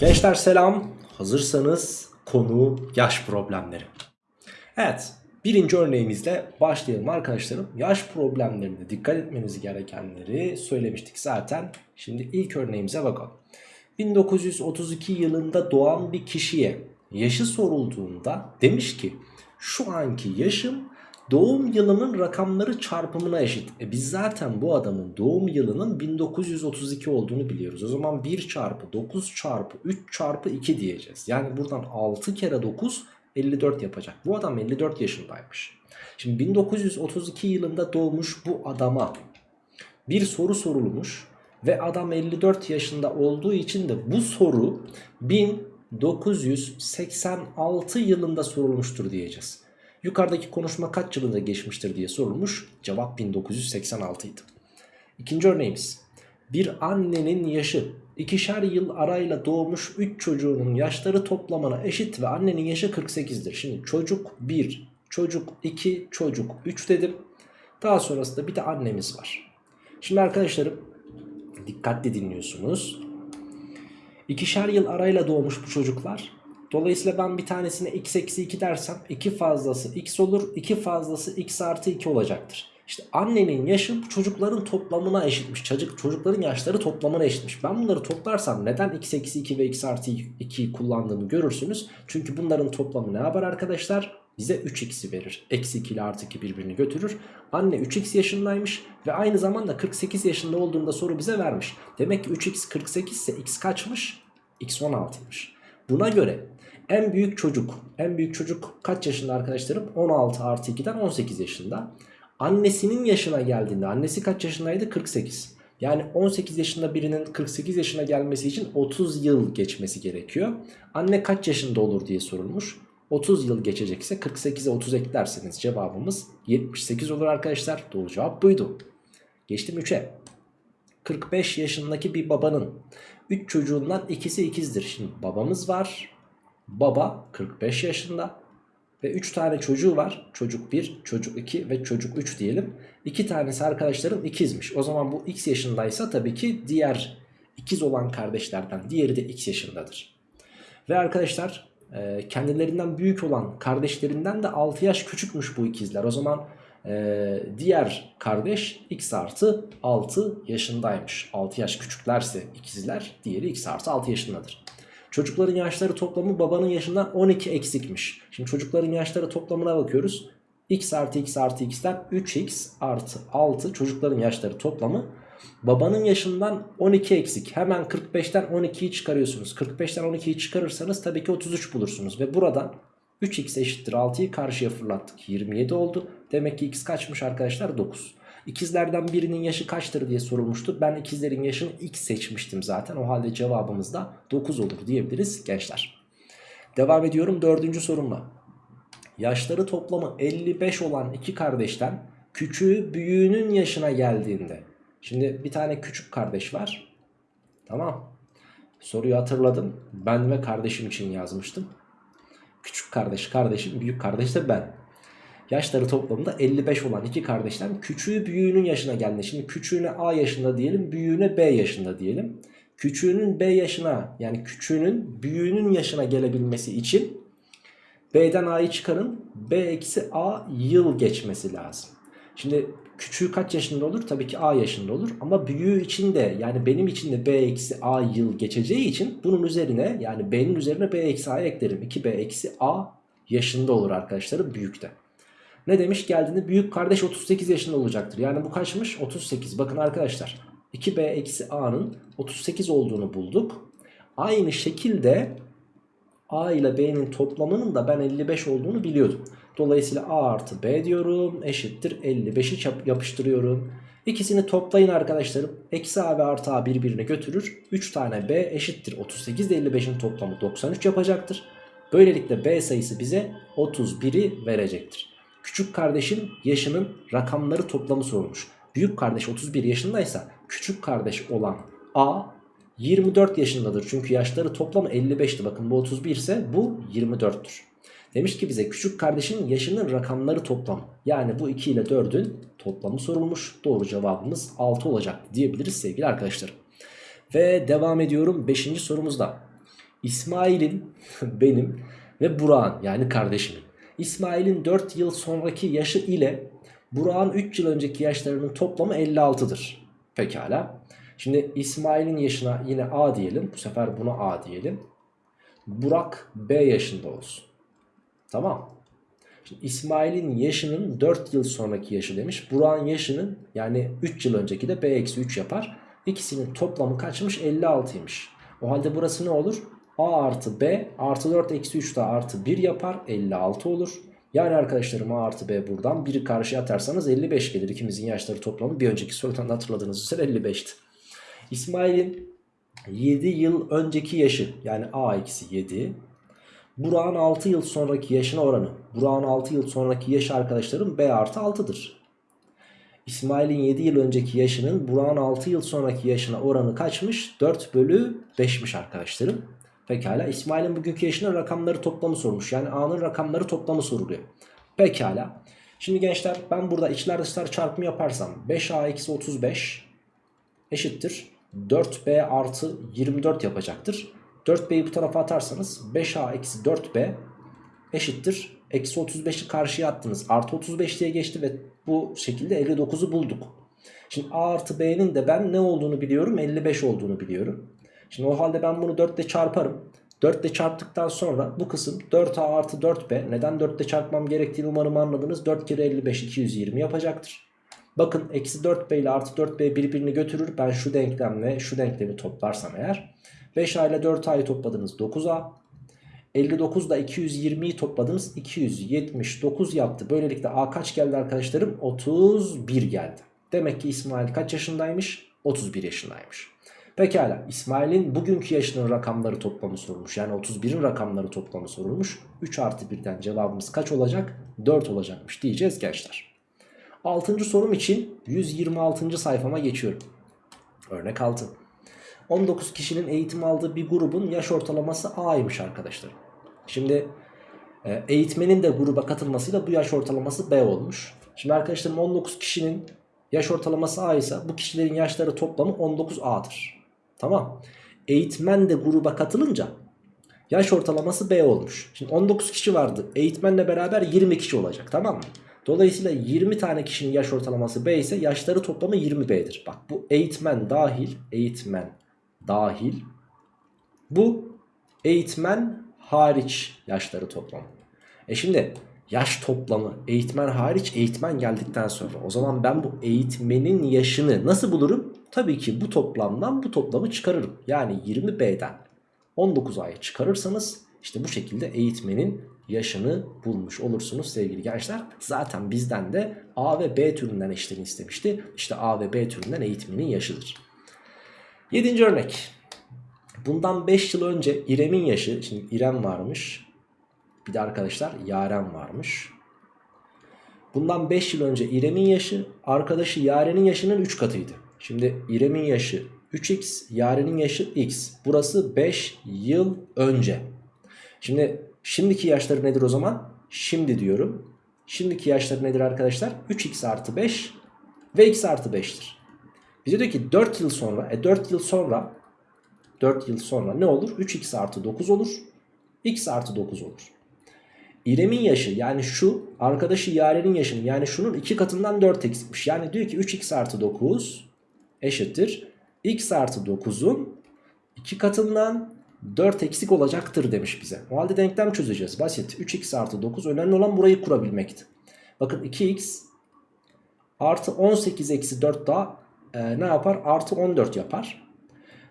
Gençler selam. Hazırsanız konu yaş problemleri. Evet birinci örneğimizle başlayalım arkadaşlarım. Yaş problemlerinde dikkat etmeniz gerekenleri söylemiştik zaten. Şimdi ilk örneğimize bakalım. 1932 yılında doğan bir kişiye yaşı sorulduğunda demiş ki şu anki yaşım doğum yılının rakamları çarpımına eşit. E biz zaten bu adamın doğum yılının 1932 olduğunu biliyoruz. O zaman 1 çarpı 9 çarpı 3 çarpı 2 diyeceğiz. Yani buradan 6 kere 9 54 yapacak. Bu adam 54 yaşındaymış. Şimdi 1932 yılında doğmuş bu adama bir soru sorulmuş ve adam 54 yaşında olduğu için de bu soru 1986 yılında sorulmuştur diyeceğiz. Yukarıdaki konuşma kaç yılında geçmiştir diye sorulmuş. Cevap 1986 idi. İkinci örneğimiz. Bir annenin yaşı ikişer yıl arayla doğmuş 3 çocuğunun yaşları toplamına eşit ve annenin yaşı 48'dir. Şimdi çocuk 1, çocuk 2, çocuk 3 dedim. Daha sonrasında bir de annemiz var. Şimdi arkadaşlarım dikkatli dinliyorsunuz. İkişer yıl arayla doğmuş bu çocuklar. Dolayısıyla ben bir tanesine x eksi 2 dersem 2 fazlası x olur. 2 fazlası x artı 2 olacaktır. İşte annenin yaşı çocukların toplamına eşitmiş. Çocuk, çocukların yaşları toplamına eşitmiş. Ben bunları toplarsam neden x eksi 2 ve x artı 2'yi kullandığımı görürsünüz. Çünkü bunların toplamı ne yapar arkadaşlar? Bize 3x'i verir. Eksi 2 ile artı 2 birbirini götürür. Anne 3x yaşındaymış ve aynı zamanda 48 yaşında olduğunda soru bize vermiş. Demek ki 3x 48 ise x kaçmış? x 16'ymış. Buna göre en büyük çocuk, en büyük çocuk kaç yaşında arkadaşlarım? 16 artı 2'den 18 yaşında. Annesinin yaşına geldiğinde, annesi kaç yaşındaydı? 48. Yani 18 yaşında birinin 48 yaşına gelmesi için 30 yıl geçmesi gerekiyor. Anne kaç yaşında olur diye sorulmuş. 30 yıl geçecekse 48'e 30 eklerseniz cevabımız 78 olur arkadaşlar. Doğru cevap buydu. Geçtim 3'e. 45 yaşındaki bir babanın 3 çocuğundan ikisi ikizdir. Şimdi babamız var. Baba 45 yaşında ve 3 tane çocuğu var. Çocuk 1, çocuk 2 ve çocuk 3 diyelim. 2 tanesi arkadaşlarım ikizmiş. O zaman bu x yaşındaysa tabii ki diğer ikiz olan kardeşlerden diğeri de x yaşındadır. Ve arkadaşlar e, kendilerinden büyük olan kardeşlerinden de 6 yaş küçükmüş bu ikizler. O zaman e, diğer kardeş x artı 6 yaşındaymış. 6 yaş küçüklerse ikizler diğeri x artı 6 yaşındadır. Çocukların yaşları toplamı babanın yaşından 12 eksikmiş. Şimdi çocukların yaşları toplamına bakıyoruz. x artı x artı x'ten 3x artı 6 çocukların yaşları toplamı. Babanın yaşından 12 eksik. Hemen 45'ten 12'yi çıkarıyorsunuz. 45'ten 12'yi çıkarırsanız tabii ki 33 bulursunuz. Ve buradan 3x eşittir 6'yı karşıya fırlattık. 27 oldu. Demek ki x kaçmış arkadaşlar? 9. İkizlerden birinin yaşı kaçtır diye sorulmuştu. Ben ikizlerin yaşını x seçmiştim zaten. O halde cevabımız da 9 olur diyebiliriz gençler. Devam ediyorum dördüncü sorumla. Yaşları toplamı 55 olan iki kardeşten küçüğü büyüğünün yaşına geldiğinde. Şimdi bir tane küçük kardeş var. Tamam. Soruyu hatırladım. Ben ve kardeşim için yazmıştım. Küçük kardeş kardeşim, büyük kardeş de ben. Yaşları toplamında 55 olan iki kardeşten küçüğü büyüğünün yaşına geldi. Şimdi küçüğüne A yaşında diyelim, büyüğüne B yaşında diyelim. Küçüğünün B yaşına yani küçüğünün büyüğünün yaşına gelebilmesi için B'den A'yı çıkarın. B eksi A yıl geçmesi lazım. Şimdi küçüğü kaç yaşında olur? Tabii ki A yaşında olur. Ama büyüğü için de yani benim için de B eksi A yıl geçeceği için bunun üzerine yani B'nin üzerine B eksi A'yı eklerim. 2B eksi A yaşında olur arkadaşlarım büyükte. Ne demiş geldiğinde büyük kardeş 38 yaşında olacaktır. Yani bu kaçmış? 38. Bakın arkadaşlar 2b eksi a'nın 38 olduğunu bulduk. Aynı şekilde a ile b'nin toplamının da ben 55 olduğunu biliyordum. Dolayısıyla a artı b diyorum eşittir 55'i yapıştırıyorum. İkisini toplayın arkadaşlarım. Eksi a ve artı a birbirine götürür. 3 tane b eşittir 38 ile 55'in toplamı 93 yapacaktır. Böylelikle b sayısı bize 31'i verecektir. Küçük kardeşin yaşının rakamları toplamı sorulmuş. Büyük kardeş 31 yaşındaysa küçük kardeş olan A 24 yaşındadır. Çünkü yaşları toplamı 55'ti. Bakın bu 31 ise bu 24'tür. Demiş ki bize küçük kardeşin yaşının rakamları toplamı. Yani bu 2 ile 4'ün toplamı sorulmuş. Doğru cevabımız 6 olacak diyebiliriz sevgili arkadaşlarım. Ve devam ediyorum 5. sorumuzda. İsmail'in benim ve Burak'ın yani kardeşimin. İsmail'in 4 yıl sonraki yaşı ile Burak'ın 3 yıl önceki yaşlarının toplamı 56'dır. Pekala. Şimdi İsmail'in yaşına yine A diyelim. Bu sefer buna A diyelim. Burak B yaşında olsun. Tamam. Şimdi İsmail'in yaşının 4 yıl sonraki yaşı demiş. Burak'ın yaşının yani 3 yıl önceki de B-3 yapar. İkisinin toplamı kaçmış? 56'ymış. O halde burası ne olur? A artı B artı 4 eksi 3 daha artı 1 yapar 56 olur. Yani arkadaşlarım A artı B buradan 1'i karşıya atarsanız 55 gelir. İkimizin yaşları toplamı bir önceki sorudan hatırladığınız üzere 55'ti. İsmail'in 7 yıl önceki yaşı yani A eksi 7. Burak'ın 6 yıl sonraki yaşına oranı. Burak'ın 6 yıl sonraki yaşı arkadaşlarım B artı 6'dır. İsmail'in 7 yıl önceki yaşının Burak'ın 6 yıl sonraki yaşına oranı kaçmış? 4 bölü 5'miş arkadaşlarım. Pekala İsmail'in bugünkü yaşının rakamları toplamı sormuş. Yani A'nın rakamları toplamı soruluyor. Pekala. Şimdi gençler ben burada içler dışlar çarpımı yaparsam 5A eksi 35 eşittir. 4B artı 24 yapacaktır. 4B'yi bu tarafa atarsanız 5A eksi 4B eşittir. Eksi 35'i karşıya attınız. Artı 35 diye geçti ve bu şekilde 59'u bulduk. Şimdi A artı B'nin de ben ne olduğunu biliyorum? 55 olduğunu biliyorum. Şimdi o halde ben bunu 4 ile çarparım. 4 ile çarptıktan sonra bu kısım 4A artı 4B. Neden 4 ile çarpmam gerektiğini umarım anladınız. 4 kere 55 220 yapacaktır. Bakın eksi 4B ile artı 4B birbirini götürür. Ben şu denklemle şu denklemi toplarsam eğer. 5A ile 4A'yı topladınız 9A. 59 ile 220'yi topladınız 279 yaptı. Böylelikle A kaç geldi arkadaşlarım? 31 geldi. Demek ki İsmail kaç yaşındaymış? 31 yaşındaymış. Pekala İsmail'in bugünkü yaşının rakamları toplamı sorulmuş. Yani 31'in rakamları toplamı sorulmuş. 3 artı 1'den cevabımız kaç olacak? 4 olacakmış diyeceğiz gençler. 6. sorum için 126. sayfama geçiyorum. Örnek 6. 19 kişinin eğitim aldığı bir grubun yaş ortalaması A'ymış arkadaşlar. Şimdi e, eğitmenin de gruba katılmasıyla bu yaş ortalaması B olmuş. Şimdi arkadaşlarım 19 kişinin yaş ortalaması A ise bu kişilerin yaşları toplamı 19A'dır. Tamam. Eğitmen de gruba katılınca yaş ortalaması B olmuş. Şimdi 19 kişi vardı. Eğitmenle beraber 20 kişi olacak tamam mı? Dolayısıyla 20 tane kişinin yaş ortalaması B ise yaşları toplamı 20B'dir. Bak bu eğitmen dahil, eğitmen dahil. Bu eğitmen hariç yaşları toplamı. E şimdi yaş toplamı eğitmen hariç eğitmen geldikten sonra o zaman ben bu eğitmenin yaşını nasıl bulurum? Tabii ki bu toplamdan bu toplamı çıkarırım. Yani 20B'den 19A'yı çıkarırsanız işte bu şekilde eğitmenin yaşını bulmuş olursunuz sevgili gençler. Zaten bizden de A ve B türünden eşitliğini istemişti. İşte A ve B türünden eğitmenin yaşıdır. Yedinci örnek. Bundan 5 yıl önce İrem'in yaşı, şimdi İrem varmış. Bir de arkadaşlar Yaren varmış. Bundan 5 yıl önce İrem'in yaşı arkadaşı Yaren'in yaşının 3 katıydı. Şimdi İrem'in yaşı 3x, Yaren'in yaşı x. Burası 5 yıl önce. Şimdi şimdiki yaşları nedir o zaman? Şimdi diyorum. Şimdiki yaşları nedir arkadaşlar? 3x artı 5 ve x artı 5'tir. Bize diyor ki 4 yıl sonra, e 4 yıl sonra 4 yıl sonra ne olur? 3x artı 9 olur. x artı 9 olur. İrem'in yaşı yani şu arkadaşı Yaren'in yaşının yani şunun 2 katından 4 eksikmiş. Yani diyor ki 3x artı 9 eşittir. x artı 9'un 2 katından 4 eksik olacaktır demiş bize. O halde denklem çözeceğiz. Basit. 3x artı 9 önemli olan burayı kurabilmekti. Bakın 2x artı 18 eksi 4 daha e, ne yapar? Artı 14 yapar.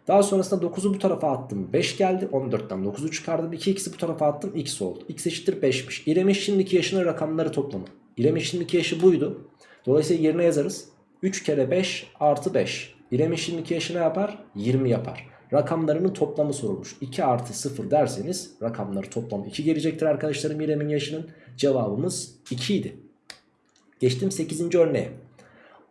Daha sonrasında 9'u bu tarafa attım 5 geldi 14'ten 9'u çıkardım 2x'i bu tarafa attım x oldu x eşittir 5'miş İrem'in şimdiki yaşının rakamları toplamı İrem'in şimdiki yaşı buydu Dolayısıyla yerine yazarız 3 kere 5 artı 5 İrem'in şimdiki yaşı ne yapar 20 yapar Rakamlarının toplamı sorulmuş 2 artı 0 derseniz rakamları toplamı 2 gelecektir arkadaşlarım İrem'in yaşının cevabımız 2 idi Geçtim 8. örneğe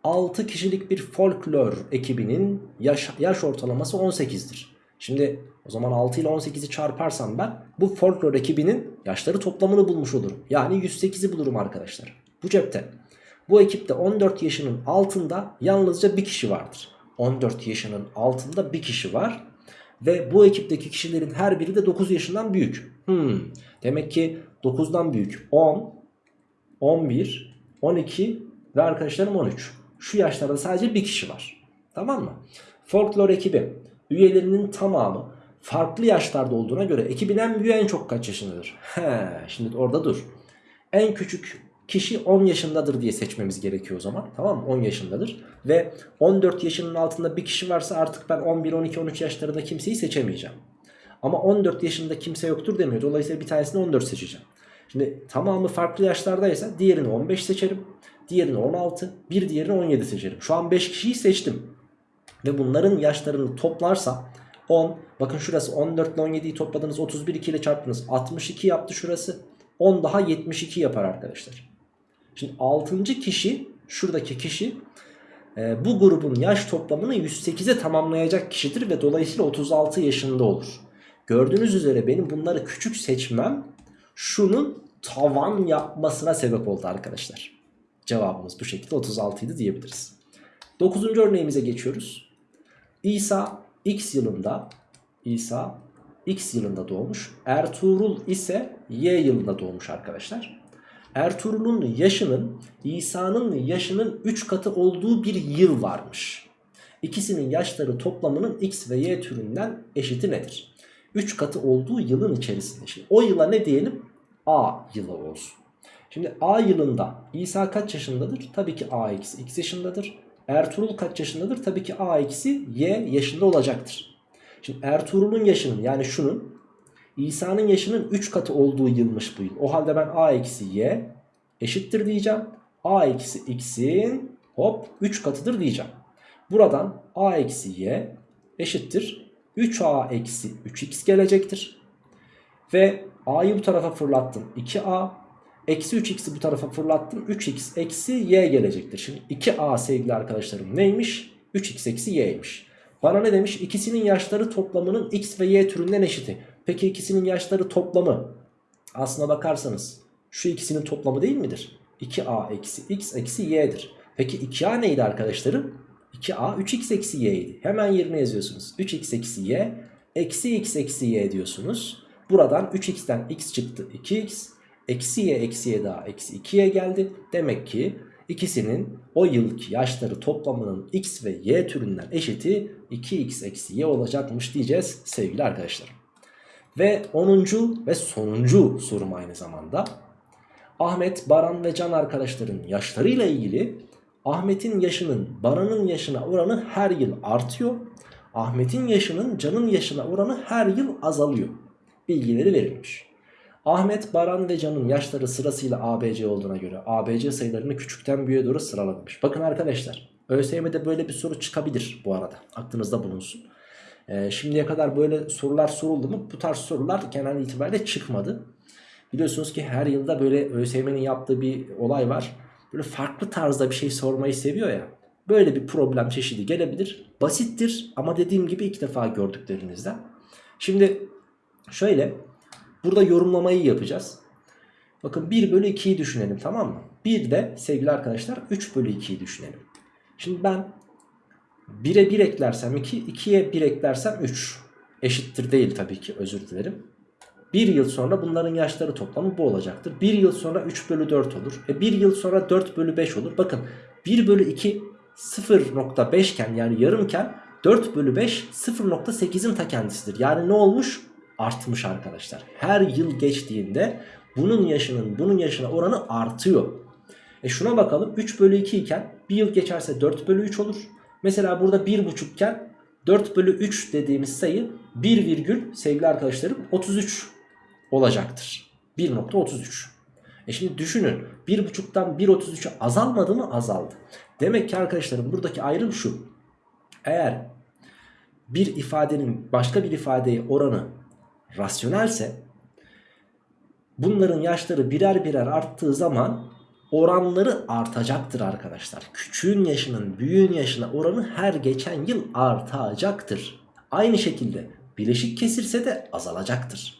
6 kişilik bir folklor ekibinin yaş, yaş ortalaması 18'dir. Şimdi o zaman 6 ile 18'i çarparsam ben bu folklor ekibinin yaşları toplamını bulmuş olurum. Yani 108'i bulurum arkadaşlar. Bu cepte. Bu ekipte 14 yaşının altında yalnızca bir kişi vardır. 14 yaşının altında bir kişi var. Ve bu ekipteki kişilerin her biri de 9 yaşından büyük. Hmm. Demek ki 9'dan büyük 10, 11, 12 ve arkadaşlarım 13. Şu yaşlarda sadece bir kişi var. Tamam mı? Folklor ekibi üyelerinin tamamı farklı yaşlarda olduğuna göre ekibin en büyüğü en çok kaç yaşındadır? He, şimdi orada dur. En küçük kişi 10 yaşındadır diye seçmemiz gerekiyor o zaman. Tamam mı? 10 yaşındadır. Ve 14 yaşının altında bir kişi varsa artık ben 11, 12, 13 yaşlarında kimseyi seçemeyeceğim. Ama 14 yaşında kimse yoktur demiyor. Dolayısıyla bir tanesini 14 seçeceğim. Şimdi tamamı farklı yaşlardaysa diğerini 15 seçerim. Diğerini 16, bir diğerini 17 seçerim. Şu an 5 kişiyi seçtim. Ve bunların yaşlarını toplarsa 10, bakın şurası 14 ile 17'yi topladınız 31 2 ile çarptınız 62 yaptı şurası. 10 daha 72 yapar arkadaşlar. Şimdi 6. kişi şuradaki kişi e, bu grubun yaş toplamını 108'e tamamlayacak kişidir ve dolayısıyla 36 yaşında olur. Gördüğünüz üzere benim bunları küçük seçmem şunun tavan yapmasına sebep oldu arkadaşlar. Cevabımız bu şekilde 36 idi diyebiliriz. 9. örneğimize geçiyoruz. İsa X yılında İsa X yılında doğmuş. Ertuğrul ise Y yılında doğmuş arkadaşlar. Ertuğrul'un yaşının İsa'nın yaşının 3 katı olduğu bir yıl varmış. İkisinin yaşları toplamının X ve Y türünden eşiti nedir? 3 katı olduğu yılın içerisinde. Şimdi o yıla ne diyelim? A yılı olsun. Şimdi A yılında İsa kaç yaşındadır? Tabii ki A eksi X yaşındadır. Ertuğrul kaç yaşındadır? Tabii ki A eksi Y yaşında olacaktır. Şimdi Ertuğrul'un yaşının yani şunun İsa'nın yaşının 3 katı olduğu yılmış bu yıl. O halde ben A eksi Y eşittir diyeceğim. A eksi X'in hop 3 katıdır diyeceğim. Buradan A eksi Y eşittir 3A eksi 3X gelecektir. Ve A'yı bu tarafa fırlattım 2A Eksi 3x'i bu tarafa fırlattım. 3x eksi y gelecektir. Şimdi 2a sevgili arkadaşlarım neymiş? 3x eksi y'ymiş. Bana ne demiş? İkisinin yaşları toplamının x ve y türünden eşiti. Peki ikisinin yaşları toplamı aslına bakarsanız şu ikisinin toplamı değil midir? 2a eksi x eksi y'dir. Peki 2a neydi arkadaşlarım? 2a 3x eksi y'ydi. Hemen yerine yazıyorsunuz. 3x eksi y eksi x eksi y diyorsunuz. Buradan 3x'ten x çıktı 2x. Eksi y eksi y daha eksi 2y geldi. Demek ki ikisinin o yılki yaşları toplamının x ve y türünden eşiti 2x eksi y olacakmış diyeceğiz sevgili arkadaşlarım. Ve 10. ve sonuncu sorum aynı zamanda. Ahmet, Baran ve Can arkadaşların yaşlarıyla ilgili Ahmet'in yaşının Baran'ın yaşına oranı her yıl artıyor. Ahmet'in yaşının Can'ın yaşına oranı her yıl azalıyor. Bilgileri verilmiş. Ahmet, Baran ve Can'ın yaşları sırasıyla ABC olduğuna göre ABC sayılarını küçükten büyüğe doğru sıralamış. Bakın arkadaşlar ÖSYM'de böyle bir soru çıkabilir bu arada. Aklınızda bulunsun. Ee, şimdiye kadar böyle sorular soruldu mu? Bu tarz sorular genel itibariyle çıkmadı. Biliyorsunuz ki her yılda böyle ÖSYM'nin yaptığı bir olay var. Böyle farklı tarzda bir şey sormayı seviyor ya. Böyle bir problem çeşidi gelebilir. Basittir ama dediğim gibi ilk defa gördüklerinizden. Şimdi şöyle Burada yorumlamayı yapacağız. Bakın 1 bölü 2'yi düşünelim tamam mı? 1 de sevgili arkadaşlar 3 bölü 2'yi düşünelim. Şimdi ben 1'e 1 eklersem 2, 2'ye 1 eklersem 3. Eşittir değil tabii ki özür dilerim. 1 yıl sonra bunların yaşları toplamı bu olacaktır. 1 yıl sonra 3 bölü 4 olur. E 1 yıl sonra 4 bölü 5 olur. Bakın 1 bölü 2 0.5 iken yani yarımken 4 bölü 5 0.8'in ta kendisidir. Yani ne olmuş? artmış arkadaşlar. Her yıl geçtiğinde bunun yaşının bunun yaşına oranı artıyor. E şuna bakalım 3 bölü 2 iken bir yıl geçerse 4 bölü 3 olur. Mesela burada 1,5 iken 4 bölü 3 dediğimiz sayı 1 virgül sevgili arkadaşlarım 33 olacaktır. 1.33. E şimdi düşünün 1.5'tan 1.33'e azalmadı mı? Azaldı. Demek ki arkadaşlarım buradaki ayrım şu. Eğer bir ifadenin başka bir ifadeye oranı rasyonelse bunların yaşları birer birer arttığı zaman oranları artacaktır arkadaşlar. Küçüğün yaşının büyüğün yaşına oranı her geçen yıl artacaktır. Aynı şekilde bileşik kesirse de azalacaktır.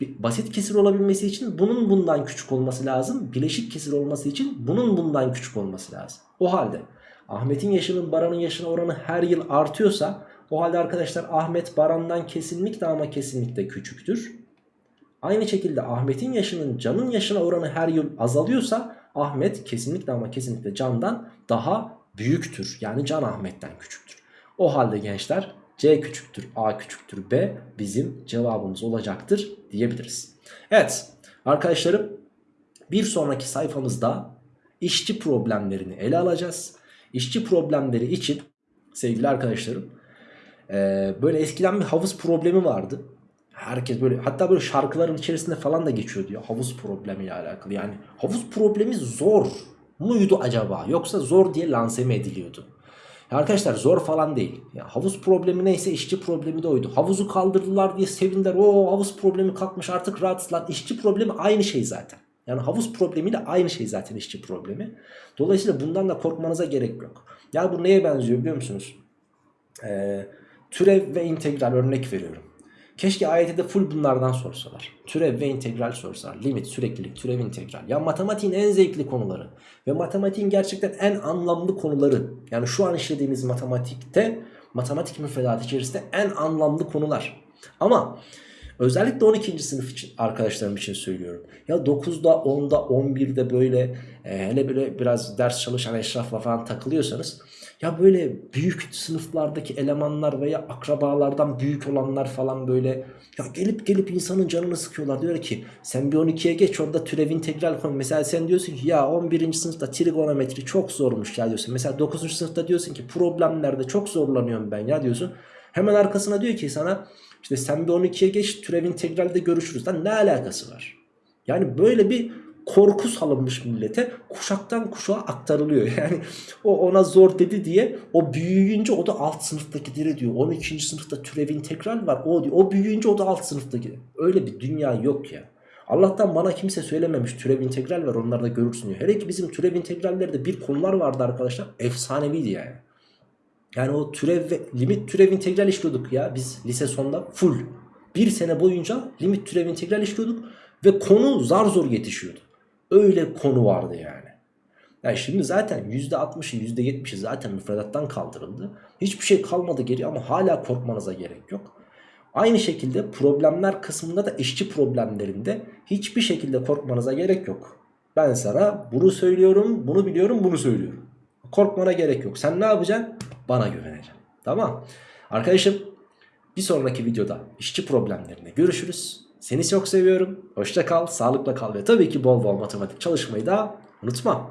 Basit kesir olabilmesi için bunun bundan küçük olması lazım. Bileşik kesir olması için bunun bundan küçük olması lazım. O halde Ahmet'in yaşının Baran'ın yaşına oranı her yıl artıyorsa O halde arkadaşlar Ahmet Baran'dan kesinlikle ama kesinlikle küçüktür. Aynı şekilde Ahmet'in yaşının Can'ın yaşına oranı her yıl azalıyorsa Ahmet kesinlikle ama kesinlikle Can'dan daha büyüktür. Yani Can Ahmet'ten küçüktür. O halde gençler C küçüktür A küçüktür B bizim cevabımız olacaktır diyebiliriz. Evet arkadaşlarım bir sonraki sayfamızda işçi problemlerini ele alacağız. İşçi problemleri için sevgili arkadaşlarım böyle eskiden bir havuz problemi vardı. Herkes böyle hatta böyle şarkıların içerisinde falan da geçiyordu ya havuz problemiyle alakalı. Yani havuz problemi zor muydu acaba yoksa zor diye lanse mi ediliyordu? Arkadaşlar zor falan değil. Ya havuz problemi neyse işçi problemi de oydu. Havuzu kaldırdılar diye sevindiler. O havuz problemi kalkmış artık rahatsız. İşçi problemi aynı şey zaten. Yani havuz problemiyle aynı şey zaten işçi problemi. Dolayısıyla bundan da korkmanıza gerek yok. Ya bu neye benziyor biliyor musunuz? Ee, türev ve integral örnek veriyorum. Keşke AYT'de full bunlardan sorsalar. Türev ve integral sorsalar. Limit, süreklilik, türev, integral. Ya matematiğin en zevkli konuları. Ve matematiğin gerçekten en anlamlı konuları. Yani şu an işlediğimiz matematikte, matematik müfredatı içerisinde en anlamlı konular. Ama özellikle 12. sınıf için arkadaşlarım için söylüyorum. Ya 9'da, 10'da, 11'de böyle e, hele böyle biraz ders çalışan eşrafla falan takılıyorsanız ya böyle büyük sınıflardaki elemanlar veya akrabalardan büyük olanlar falan böyle ya gelip gelip insanın canını sıkıyorlar. Diyor ki sen bir 12'ye geç orada türev integral koy. Mesela sen diyorsun ki ya 11. sınıfta trigonometri çok zormuş ya diyorsun. Mesela 9. sınıfta diyorsun ki problemlerde çok zorlanıyorum ben ya diyorsun. Hemen arkasına diyor ki sana işte sen bir 12'ye geç türev integralde görüşürüz. Lan ne alakası var? Yani böyle bir korku salınmış millete kuşaktan kuşağa aktarılıyor. Yani o ona zor dedi diye o büyüyünce o da alt sınıftakileri diyor. 12. sınıfta türev integral var o diyor. O büyüyünce o da alt sınıftaki. Öyle bir dünya yok ya. Allah'tan bana kimse söylememiş türev integral var onları da görürsün diyor. Hele ki bizim türev integrallerde bir konular vardı arkadaşlar efsaneviydi yani. Yani o türev ve limit türev integral işliyorduk ya biz lise sonunda full. Bir sene boyunca limit türev integral işliyorduk ve konu zar zor yetişiyordu. Öyle konu vardı yani. Yani şimdi zaten %60'ı %70'i zaten müfredattan kaldırıldı. Hiçbir şey kalmadı geri ama hala korkmanıza gerek yok. Aynı şekilde problemler kısmında da işçi problemlerinde hiçbir şekilde korkmanıza gerek yok. Ben sana bunu söylüyorum, bunu biliyorum, bunu söylüyorum. Korkmana gerek yok. Sen ne yapacaksın? Bana güveneceksin. Tamam. Arkadaşım bir sonraki videoda işçi problemlerine görüşürüz. Seni çok seviyorum. Hoşça kal, sağlıkla kal ve tabii ki bol bol matematik çalışmayı da unutma.